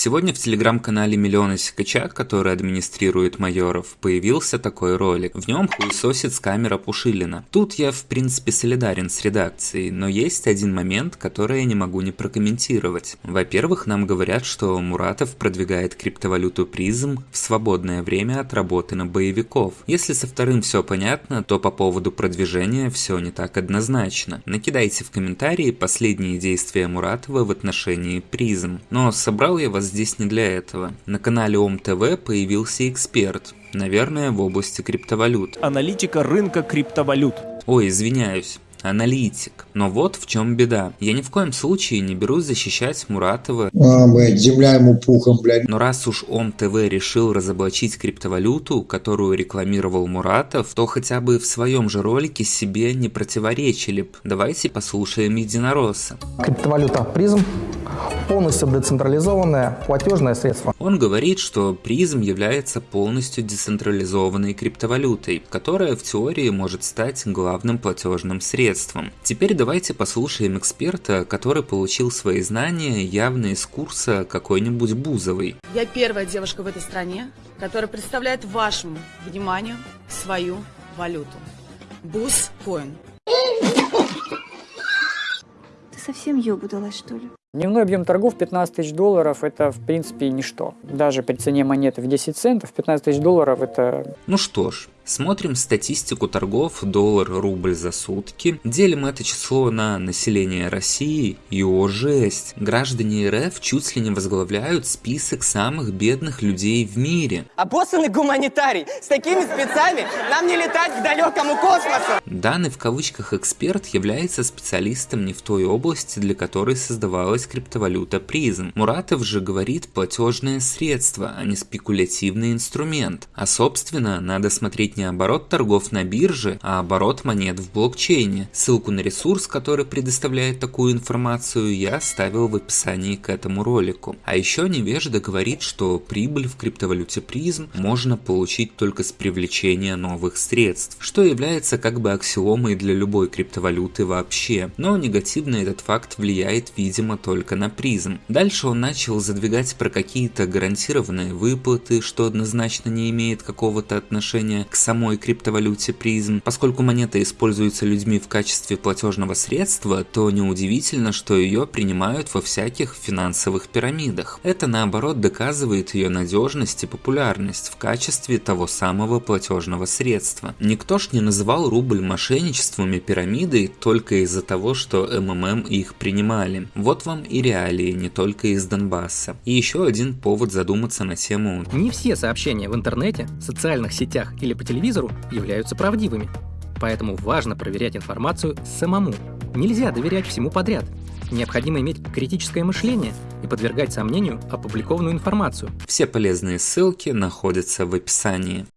Сегодня в телеграм-канале Миллиона Сикача, который администрирует Майоров, появился такой ролик. В нем хуесосит с камера Пушилина. Тут я в принципе солидарен с редакцией, но есть один момент, который я не могу не прокомментировать. Во-первых, нам говорят, что Муратов продвигает криптовалюту призм в свободное время от работы на боевиков. Если со вторым все понятно, то по поводу продвижения все не так однозначно. Накидайте в комментарии последние действия Муратова в отношении призм. Но собрал я вас здесь не для этого. На канале ОМ-ТВ появился эксперт, наверное, в области криптовалют. Аналитика рынка криптовалют. Ой, извиняюсь аналитик. Но вот в чем беда. Я ни в коем случае не берусь защищать Муратова. А, блядь, земля ему пухом, блядь. Но раз уж ОМ ТВ решил разоблачить криптовалюту, которую рекламировал Муратов, то хотя бы в своем же ролике себе не противоречили б. Давайте послушаем Единоросса. Криптовалюта призм полностью децентрализованное платежное средство. Он говорит, что призм является полностью децентрализованной криптовалютой, которая в теории может стать главным платежным средством. Теперь давайте послушаем эксперта, который получил свои знания явно из курса какой-нибудь Бузовой. Я первая девушка в этой стране, которая представляет вашему вниманию свою валюту. Бузкоин. Ты совсем ёбу далась, что ли? Дневной объем торгов 15 тысяч долларов – это, в принципе, ничто. Даже при цене монеты в 10 центов 15 тысяч долларов – это… Ну что ж, Смотрим статистику торгов доллар-рубль за сутки, делим это число на население России и о жесть. Граждане РФ чуть ли не возглавляют список самых бедных людей в мире. Обоссанный гуманитарий! С такими спецами нам не летать к далекому космосу! Данный в кавычках эксперт является специалистом не в той области, для которой создавалась криптовалюта призм. Муратов же говорит платежное средство, а не спекулятивный инструмент. А собственно, надо смотреть не оборот торгов на бирже, а оборот монет в блокчейне. Ссылку на ресурс, который предоставляет такую информацию, я оставил в описании к этому ролику. А еще невежда говорит, что прибыль в криптовалюте призм можно получить только с привлечения новых средств, что является как бы аксиомой для любой криптовалюты вообще. Но негативно этот факт влияет, видимо, только на призм. Дальше он начал задвигать про какие-то гарантированные выплаты, что однозначно не имеет какого-то отношения к самой криптовалюте призм. Поскольку монета используется людьми в качестве платежного средства, то неудивительно, что ее принимают во всяких финансовых пирамидах. Это наоборот доказывает ее надежность и популярность в качестве того самого платежного средства. Никто ж не называл рубль мошенничеством и пирамидой только из-за того, что МММ их принимали. Вот вам и реалии не только из Донбасса. И еще один повод задуматься на тему Не все сообщения в интернете, социальных сетях или по телевизору телевизору являются правдивыми. Поэтому важно проверять информацию самому. Нельзя доверять всему подряд. Необходимо иметь критическое мышление и подвергать сомнению опубликованную информацию. Все полезные ссылки находятся в описании.